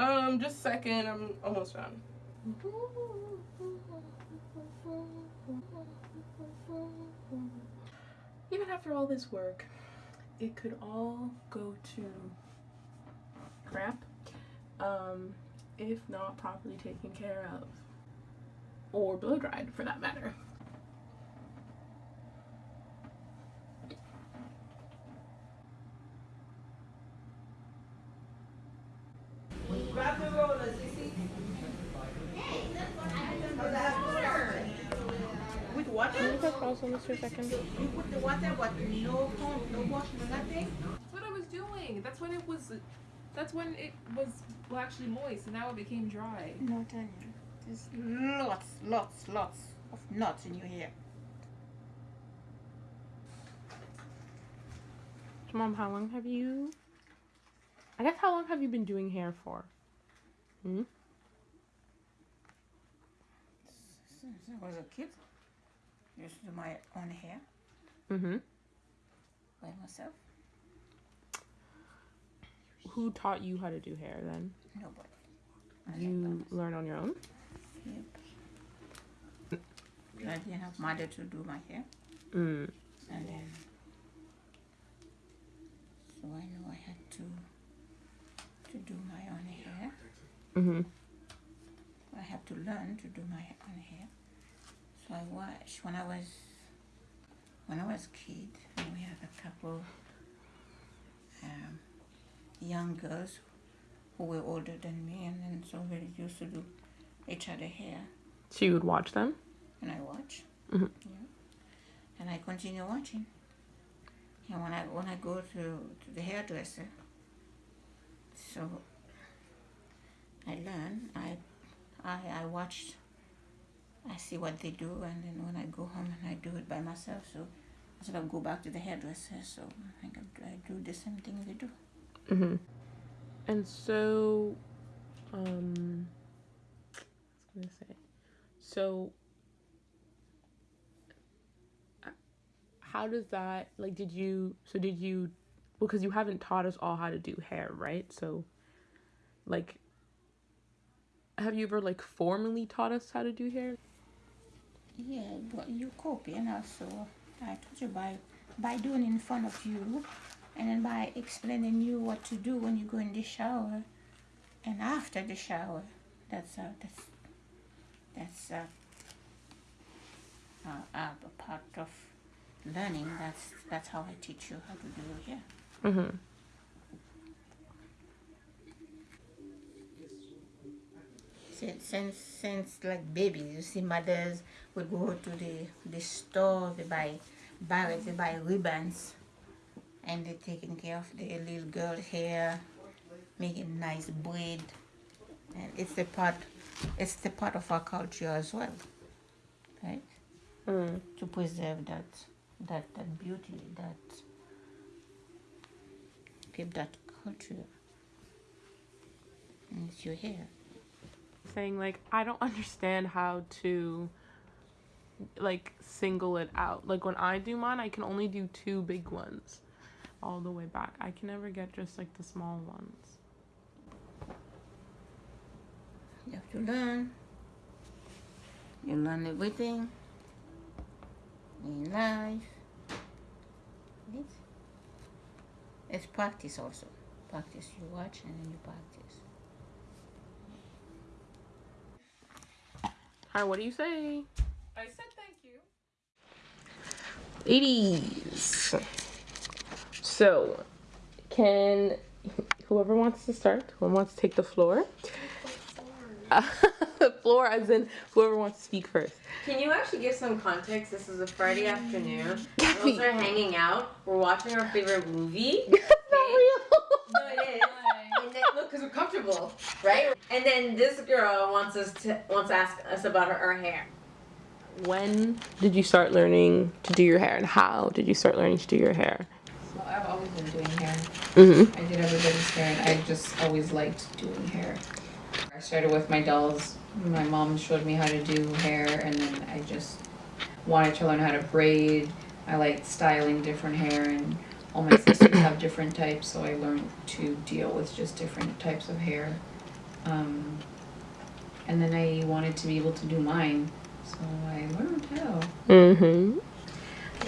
Um, just a second. I'm almost done. Even after all this work, it could all go to crap um, if not properly taken care of or blow dried for that matter. Grab the rollers, you see? With water? Can you press pause on this for a second? You put the water, but no pump, no wash, no nothing? That's what I was doing. That's when it was. That's when it was well, actually moist, and now it became dry. No, Tanya. There's lots, lots, lots of knots in your hair. Mom, how long have you? I guess how long have you been doing hair for? Hmm. Since I was a kid, To do my own hair Mm-hmm. by myself. Who taught you how to do hair then? Nobody. I You learn on your own. Yep. I didn't have mother to do my hair, Mm. and then so I knew I had to to do my own hair. Mm-hmm. I have to learn to do my own hair. I watched when I was when I was a kid. And we had a couple um, young girls who were older than me, and then so we used to do each other hair, So you would watch them. and I watch. Mhm. Yeah. And I continue watching. And when I when I go to, to the hairdresser, so I learn. I I I watch. I see what they do, and then when I go home and I do it by myself, so I sort of go back to the hairdresser. So I, I do the same thing they do. Mm-hmm. And so, um, was gonna say, so, how does that like? Did you so did you? Because you haven't taught us all how to do hair, right? So, like, have you ever like formally taught us how to do hair? Yeah, but you copy, and also I told you by by doing in front of you, and then by explaining you what to do when you go in the shower, and after the shower. That's uh, that's that's uh, uh, uh, a part of learning. That's that's how I teach you how to do your hair. Mm-hmm. Since, since since like babies, you see mothers would go to the the store, they buy barrels, they buy ribbons, and they're taking care of the little girl hair, making nice braid, and it's the part, it's the part of our culture as well, right? Mm. To preserve that that that beauty, that keep that culture. And it's your hair. Saying like I don't understand how to like single it out. Like when I do mine, I can only do two big ones all the way back. I can never get just like the small ones. You have to learn. You learn everything in life. It's, it's practice also. Practice. You watch and then you practice. Hi, what do you say? I said thank you. Ladies. So, can whoever wants to start, whoever wants to take the floor, the floor as in whoever wants to speak first. Can you actually give some context? This is a Friday afternoon. Gabby. Girls are hanging out. We're watching our favorite movie. That's not real. No, it is. And then, look, because we're comfortable, right? And then this girl wants us to wants to ask us about her, her hair. When did you start learning to do your hair, and how did you start learning to do your hair? Well, I've always been doing hair. Mm-hmm. I did everybody's hair, and I just always liked doing hair. I started with my dolls. My mom showed me how to do hair, and then I just wanted to learn how to braid. I like styling different hair, and all my sisters have different types, so I learned to deal with just different types of hair. Um, and then I wanted to be able to do mine, so I learned how. Mm-hmm.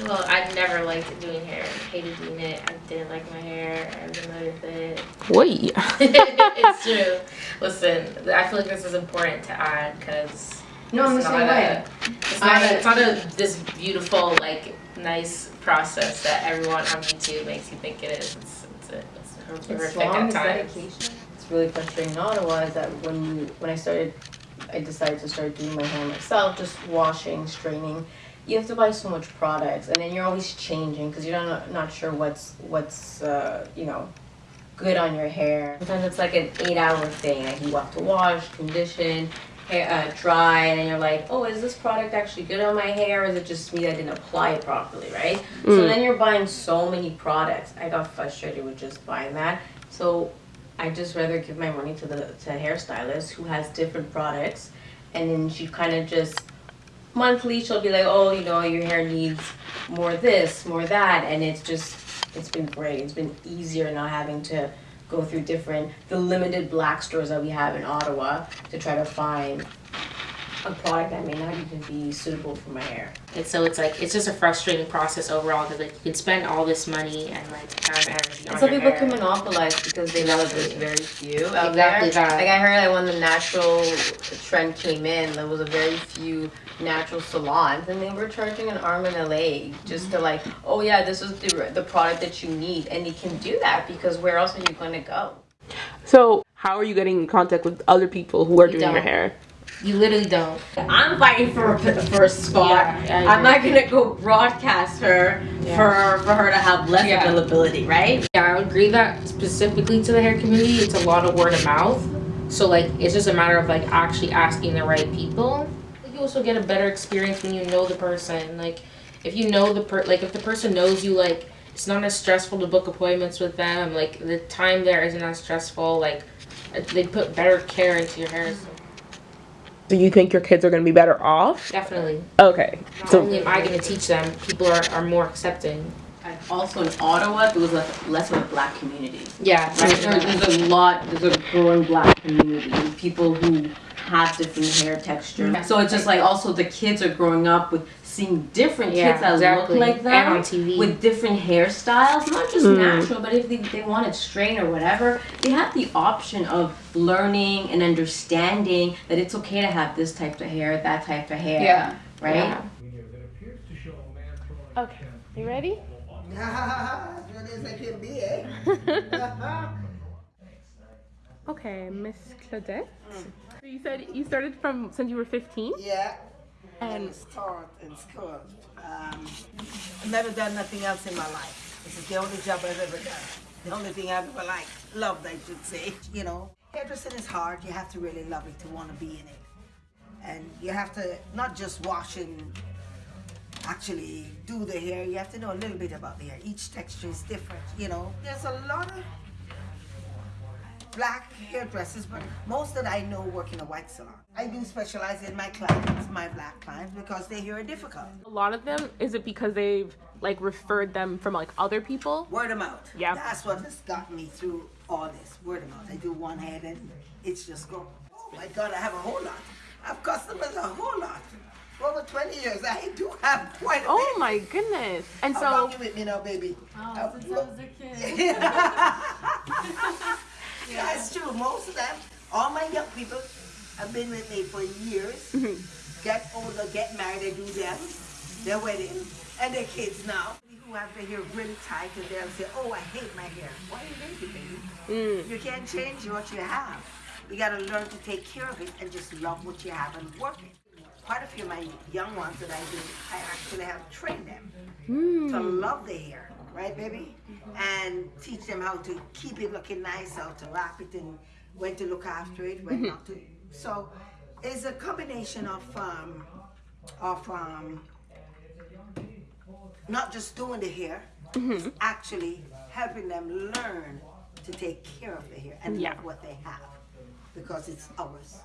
Well, I've never liked doing hair. Hated doing it. I didn't like my hair. I was annoyed with it. Wait. it's true. Listen, I feel like this is important to add because No, I'm the same way. a, it's not a, it's not a this beautiful like nice process that everyone on YouTube makes you think it is. It's it's, a, it's It's horrific long, at times. dedication. It's really frustrating in Ottawa is that when you when I started I decided to start doing my hair myself, just washing, straightening. You have to buy so much products, and then you're always changing because you're not not sure what's what's uh, you know good on your hair. Sometimes it's like an eight-hour thing. Like you have to wash, condition, hair, uh, dry, and then you're like, oh, is this product actually good on my hair? Or is it just me that didn't apply it properly, right? So then you're buying so many products. I got frustrated with just buying that. So I just rather give my money to the to a hairstylist who has different products, and then she kind of just monthly she'll be like, oh, you know, your hair needs more this, more that, and it's just it's been great. It's been easier not having to go through different the limited black stores that we have in Ottawa to try to find a product that may not even be suitable for my hair. And so it's like it's just a frustrating process overall because like you can spend all this money and like time and energy on And some your people hair. can monopolize because they know that there's very few out Exactly there. that. Like I heard that when the natural trend came in, there was a very few natural salons, and they were charging an arm and a leg just to like, oh yeah, this is the the product that you need, and you can do that because where else are you going to go? So, how are you getting in contact with other people who are You doing your don't. hair? You literally don't. I'm fighting for a, for a spot. Yeah, I'm not gonna go broadcast her Yeah. for for her to have less Yeah. availability, right? Yeah, I would agree that specifically to the hair community, it's a lot of word of mouth. So like, it's just a matter of like actually asking the right people. You also get a better experience when you know the person. Like, if you know the per, like if the person knows you, like it's not as stressful to book appointments with them. Like the time there isn't as stressful. Like they put better care into your hair. So Do you think your kids are going to be better off? definitely. Okay. Not So, only am I going to teach them, people are, are more accepting. And Also in Ottawa, there was less, less of a black community. Yeah. There's, there's a lot, there's a growing black community, people who have different hair texture. Yeah. So it's just like also the kids are growing up with seeing different Yeah, kids that exactly. look like And on TV. with different hairstyles, not just Mm. natural, but if they, they wanted straight or whatever, they have the option of learning and understanding that it's okay to have this type of hair, that type of hair. Yeah. Right? Yeah. okay. You ready? as good as I can be? Okay, Miss Claudette. So you said you started from since you were 15? yeah. And And start in school. Um, I've never done nothing else in my life. This is the only job I've ever done. The only thing I've ever liked, loved, I should say. You know, hairdressing is hard. You have to really love it to want to be in it. And you have to not just wash and actually do the hair. You have to know a little bit about the hair. Each texture is different. You know, there's a lot of black hairdressers, but most that I know work in a white salon. I do specialize in my clients, my black clients, because their hair are difficult. a lot of them, is it because they've like referred them from like other people? Word of mouth. Yeah. That's what has got me through all this. Word of mouth. I do one head and it's just go. Oh my God, I have a whole lot. I've customers a whole lot. For over 20 years, I do have quite a Oh bit. my goodness. And How so long you with me now, baby? Oh, since I was a kid. That's true. Most of them, all my young people, have been with me for years. Mm-hmm. Get older, get married, they do them, their wedding, and their kids now. Who have their hair really tight and they'll say, "Oh, I hate my hair." Why do you hate it, baby? Mm. You can't change what you have. You gotta learn to take care of it and just love what you have and work it. Quite a few of my young ones that I do, I actually have trained them to mm. love their hair, right, baby? And teach them how to keep it looking nice, how to wrap it, and when to look after it, when not to. So, it's a combination of um, of um, not just doing the hair, it's actually helping them learn to take care of the hair and Yeah. love what they have, because it's ours.